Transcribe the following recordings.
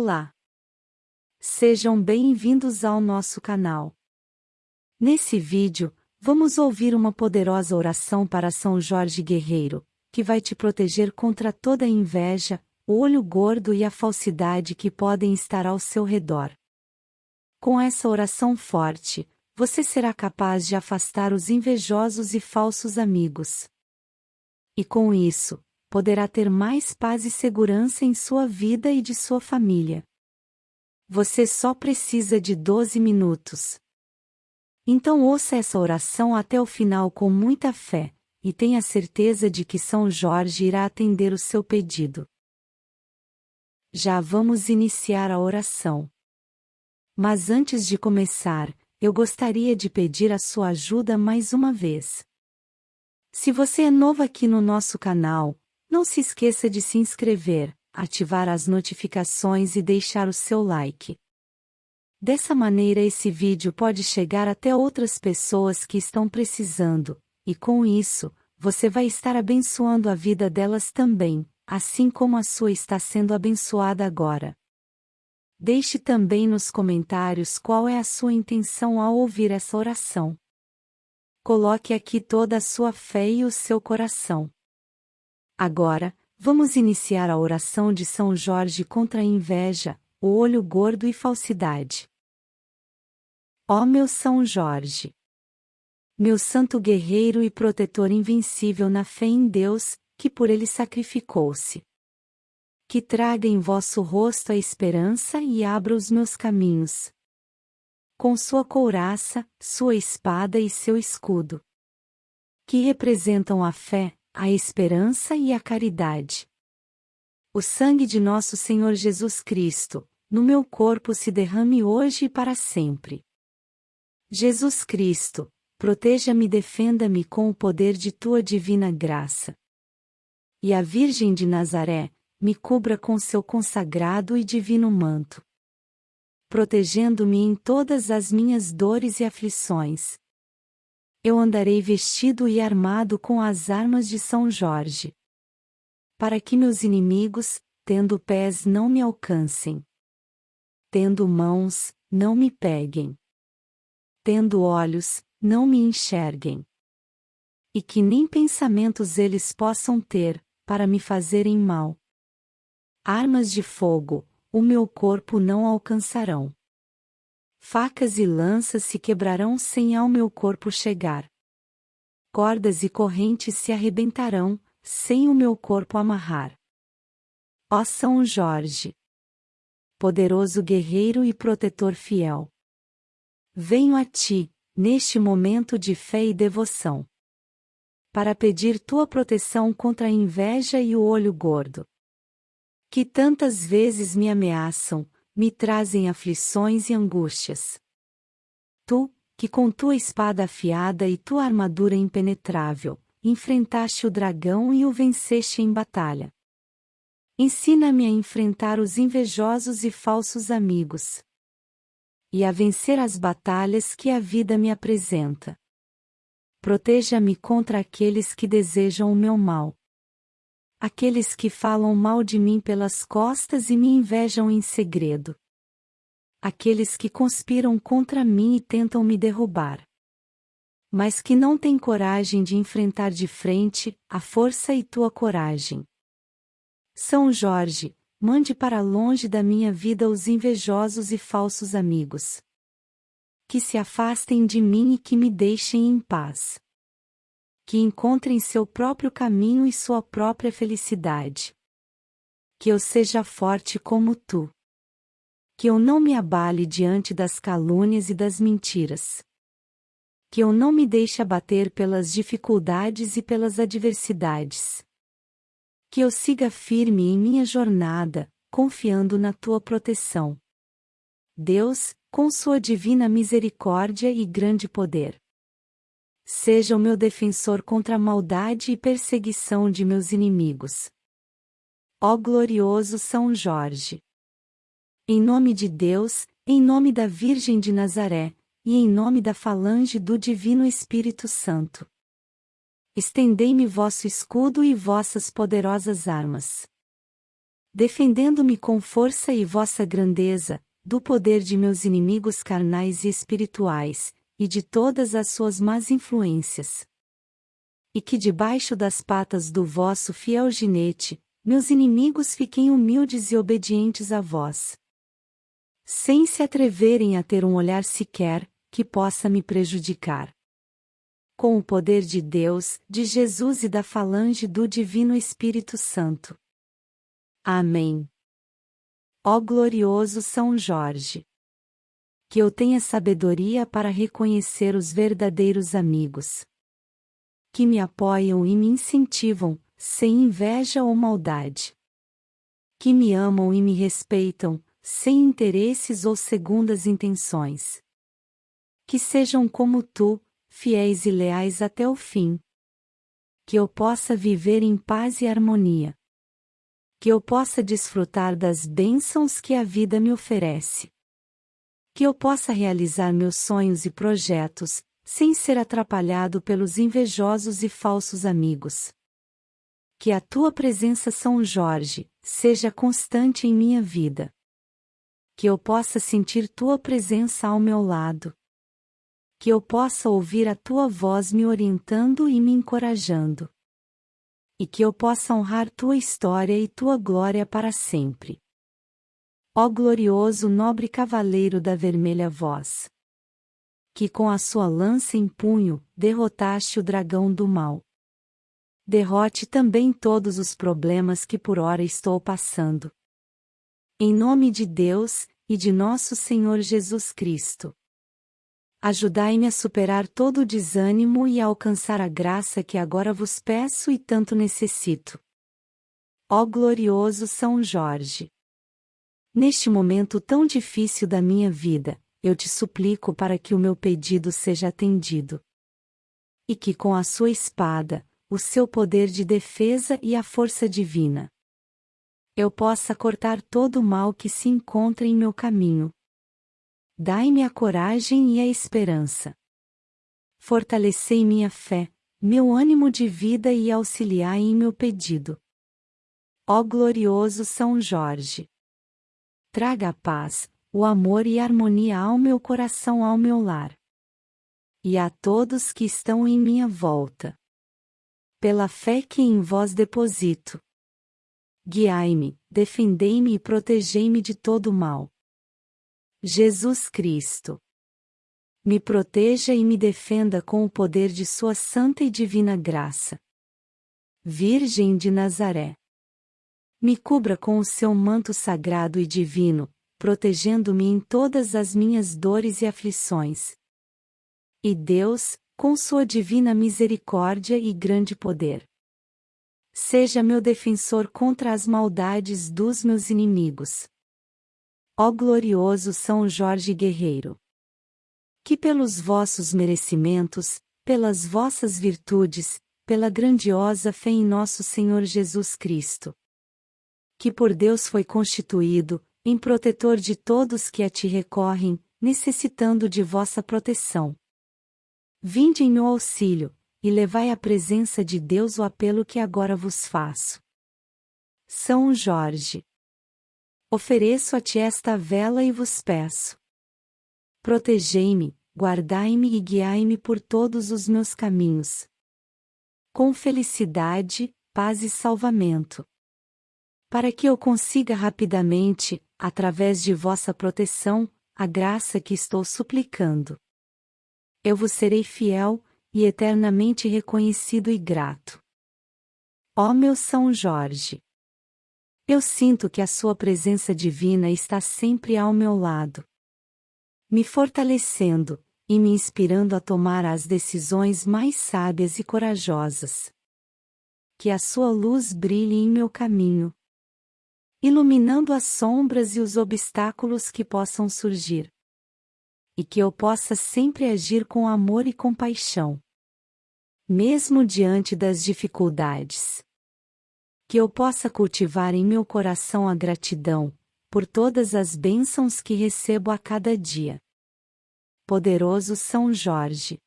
Olá! Sejam bem-vindos ao nosso canal. Nesse vídeo, vamos ouvir uma poderosa oração para São Jorge Guerreiro, que vai te proteger contra toda a inveja, o olho gordo e a falsidade que podem estar ao seu redor. Com essa oração forte, você será capaz de afastar os invejosos e falsos amigos. E com isso, poderá ter mais paz e segurança em sua vida e de sua família. Você só precisa de 12 minutos. Então ouça essa oração até o final com muita fé, e tenha certeza de que São Jorge irá atender o seu pedido. Já vamos iniciar a oração. Mas antes de começar, eu gostaria de pedir a sua ajuda mais uma vez. Se você é novo aqui no nosso canal, não se esqueça de se inscrever, ativar as notificações e deixar o seu like. Dessa maneira esse vídeo pode chegar até outras pessoas que estão precisando, e com isso, você vai estar abençoando a vida delas também, assim como a sua está sendo abençoada agora. Deixe também nos comentários qual é a sua intenção ao ouvir essa oração. Coloque aqui toda a sua fé e o seu coração. Agora, Vamos iniciar a oração de São Jorge contra a inveja, o olho gordo e falsidade. Ó meu São Jorge! Meu santo guerreiro e protetor invencível na fé em Deus, que por ele sacrificou-se. Que traga em vosso rosto a esperança e abra os meus caminhos. Com sua couraça, sua espada e seu escudo. Que representam a fé, a esperança e a caridade. O sangue de nosso Senhor Jesus Cristo, no meu corpo se derrame hoje e para sempre. Jesus Cristo, proteja-me e defenda-me com o poder de tua divina graça. E a Virgem de Nazaré, me cubra com seu consagrado e divino manto. Protegendo-me em todas as minhas dores e aflições, eu andarei vestido e armado com as armas de São Jorge. Para que meus inimigos, tendo pés, não me alcancem. Tendo mãos, não me peguem. Tendo olhos, não me enxerguem. E que nem pensamentos eles possam ter, para me fazerem mal. Armas de fogo, o meu corpo não alcançarão. Facas e lanças se quebrarão sem ao meu corpo chegar. Cordas e correntes se arrebentarão, sem o meu corpo amarrar. Ó São Jorge! Poderoso guerreiro e protetor fiel! Venho a ti, neste momento de fé e devoção. Para pedir tua proteção contra a inveja e o olho gordo. Que tantas vezes me ameaçam, me trazem aflições e angústias. Tu, que com tua espada afiada e tua armadura impenetrável, enfrentaste o dragão e o venceste em batalha. Ensina-me a enfrentar os invejosos e falsos amigos. E a vencer as batalhas que a vida me apresenta. Proteja-me contra aqueles que desejam o meu mal. Aqueles que falam mal de mim pelas costas e me invejam em segredo. Aqueles que conspiram contra mim e tentam me derrubar. Mas que não têm coragem de enfrentar de frente a força e tua coragem. São Jorge, mande para longe da minha vida os invejosos e falsos amigos. Que se afastem de mim e que me deixem em paz que encontrem seu próprio caminho e sua própria felicidade. Que eu seja forte como tu. Que eu não me abale diante das calúnias e das mentiras. Que eu não me deixe abater pelas dificuldades e pelas adversidades. Que eu siga firme em minha jornada, confiando na tua proteção. Deus, com sua divina misericórdia e grande poder Seja o meu defensor contra a maldade e perseguição de meus inimigos. Ó glorioso São Jorge! Em nome de Deus, em nome da Virgem de Nazaré, e em nome da falange do Divino Espírito Santo. Estendei-me vosso escudo e vossas poderosas armas. defendendo-me com força e vossa grandeza, do poder de meus inimigos carnais e espirituais, e de todas as suas más influências. E que debaixo das patas do vosso fiel ginete, meus inimigos fiquem humildes e obedientes a vós. Sem se atreverem a ter um olhar sequer, que possa me prejudicar. Com o poder de Deus, de Jesus e da falange do Divino Espírito Santo. Amém. Ó glorioso São Jorge! Que eu tenha sabedoria para reconhecer os verdadeiros amigos. Que me apoiam e me incentivam, sem inveja ou maldade. Que me amam e me respeitam, sem interesses ou segundas intenções. Que sejam como tu, fiéis e leais até o fim. Que eu possa viver em paz e harmonia. Que eu possa desfrutar das bênçãos que a vida me oferece. Que eu possa realizar meus sonhos e projetos, sem ser atrapalhado pelos invejosos e falsos amigos. Que a tua presença, São Jorge, seja constante em minha vida. Que eu possa sentir tua presença ao meu lado. Que eu possa ouvir a tua voz me orientando e me encorajando e que eu possa honrar tua história e tua glória para sempre. Ó glorioso nobre cavaleiro da vermelha voz! Que com a sua lança em punho, derrotaste o dragão do mal. Derrote também todos os problemas que por ora estou passando. Em nome de Deus, e de nosso Senhor Jesus Cristo. Ajudai-me a superar todo o desânimo e a alcançar a graça que agora vos peço e tanto necessito. Ó glorioso São Jorge! Neste momento tão difícil da minha vida, eu te suplico para que o meu pedido seja atendido. E que com a sua espada, o seu poder de defesa e a força divina, eu possa cortar todo o mal que se encontra em meu caminho, Dai-me a coragem e a esperança. Fortalecei minha fé, meu ânimo de vida e auxiliai em meu pedido. Ó glorioso São Jorge! Traga paz, o amor e a harmonia ao meu coração, ao meu lar. E a todos que estão em minha volta. Pela fé que em vós deposito. Guiai-me, defendei-me e protegei-me de todo mal. Jesus Cristo. Me proteja e me defenda com o poder de Sua santa e divina graça. Virgem de Nazaré. Me cubra com o seu manto sagrado e divino, protegendo-me em todas as minhas dores e aflições. E Deus, com sua divina misericórdia e grande poder, seja meu defensor contra as maldades dos meus inimigos. Ó glorioso São Jorge Guerreiro! Que pelos vossos merecimentos, pelas vossas virtudes, pela grandiosa fé em nosso Senhor Jesus Cristo, que por Deus foi constituído, em protetor de todos que a ti recorrem, necessitando de vossa proteção. Vinde em meu auxílio, e levai à presença de Deus o apelo que agora vos faço. São Jorge Ofereço a ti esta vela e vos peço. Protegei-me, guardai-me e guiai-me por todos os meus caminhos. Com felicidade, paz e salvamento. Para que eu consiga rapidamente, através de vossa proteção, a graça que estou suplicando. Eu vos serei fiel, e eternamente reconhecido e grato. Ó meu São Jorge! Eu sinto que a Sua presença divina está sempre ao meu lado, me fortalecendo e me inspirando a tomar as decisões mais sábias e corajosas. Que a Sua luz brilhe em meu caminho, iluminando as sombras e os obstáculos que possam surgir. E que eu possa sempre agir com amor e compaixão, mesmo diante das dificuldades que eu possa cultivar em meu coração a gratidão, por todas as bênçãos que recebo a cada dia. Poderoso São Jorge.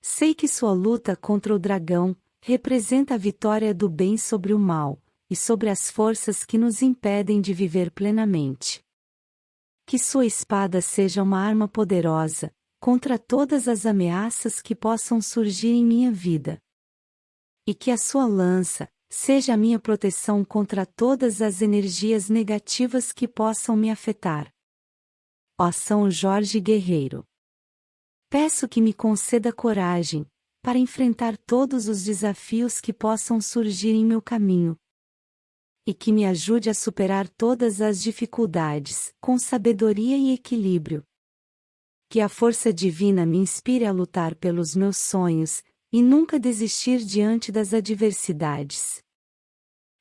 Sei que sua luta contra o dragão representa a vitória do bem sobre o mal, e sobre as forças que nos impedem de viver plenamente. Que sua espada seja uma arma poderosa, contra todas as ameaças que possam surgir em minha vida. E que a sua lança, seja a minha proteção contra todas as energias negativas que possam me afetar. Ó São Jorge Guerreiro. Peço que me conceda coragem, para enfrentar todos os desafios que possam surgir em meu caminho, e que me ajude a superar todas as dificuldades, com sabedoria e equilíbrio. Que a força divina me inspire a lutar pelos meus sonhos, e nunca desistir diante das adversidades.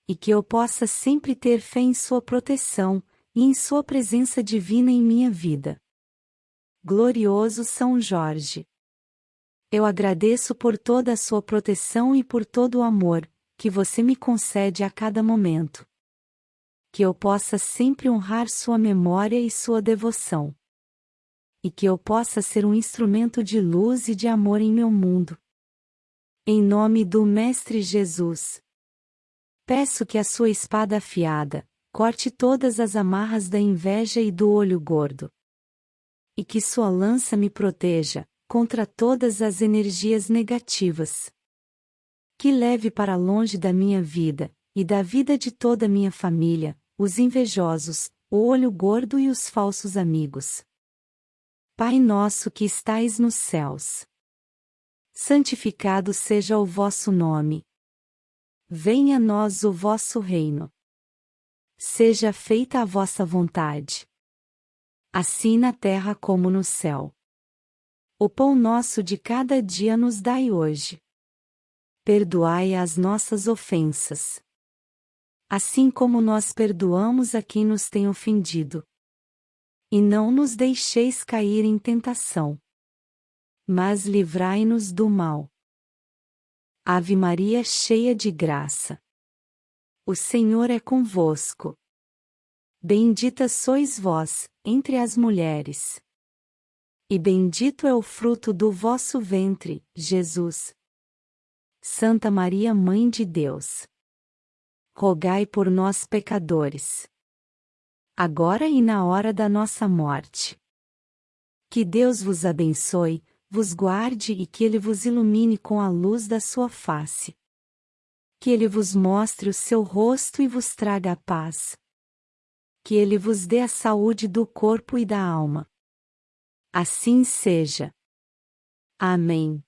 E que eu possa sempre ter fé em Sua proteção, e em Sua presença divina em minha vida. Glorioso São Jorge! Eu agradeço por toda a sua proteção e por todo o amor, que você me concede a cada momento. Que eu possa sempre honrar sua memória e sua devoção. E que eu possa ser um instrumento de luz e de amor em meu mundo. Em nome do Mestre Jesus. Peço que a sua espada afiada, corte todas as amarras da inveja e do olho gordo. E que sua lança me proteja, contra todas as energias negativas que leve para longe da minha vida, e da vida de toda a minha família, os invejosos, o olho gordo e os falsos amigos. Pai nosso que estais nos céus. Santificado seja o vosso nome. Venha a nós o vosso reino. Seja feita a vossa vontade. Assim na terra como no céu. O pão nosso de cada dia nos dai hoje perdoai as nossas ofensas. Assim como nós perdoamos a quem nos tem ofendido. E não nos deixeis cair em tentação. Mas livrai-nos do mal. Ave Maria cheia de graça. O Senhor é convosco. Bendita sois vós, entre as mulheres. E bendito é o fruto do vosso ventre, Jesus. Santa Maria Mãe de Deus. Rogai por nós pecadores. Agora e na hora da nossa morte. Que Deus vos abençoe, vos guarde e que Ele vos ilumine com a luz da sua face. Que Ele vos mostre o seu rosto e vos traga a paz. Que Ele vos dê a saúde do corpo e da alma. Assim seja. Amém.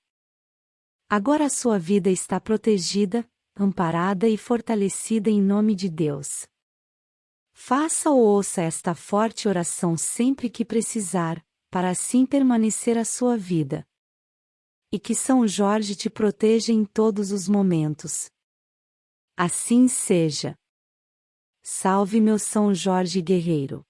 Agora sua vida está protegida, amparada e fortalecida em nome de Deus. Faça ou ouça esta forte oração sempre que precisar, para assim permanecer a sua vida. E que São Jorge te proteja em todos os momentos. Assim seja. Salve meu São Jorge guerreiro.